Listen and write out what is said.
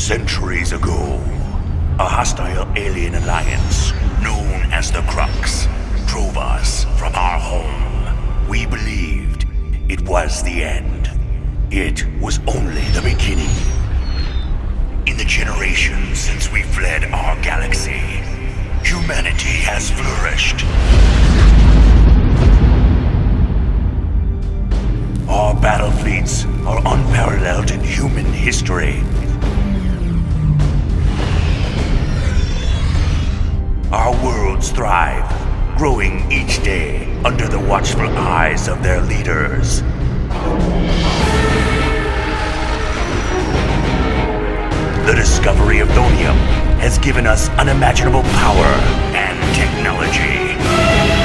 Centuries ago, a hostile alien alliance known as the Crux drove us from our home. We believed it was the end. It was only the beginning. In the generations since we fled our galaxy, humanity has flourished. Our battle fleets are unparalleled in human history. Our worlds thrive, growing each day under the watchful eyes of their leaders. The discovery of thonium has given us unimaginable power and technology.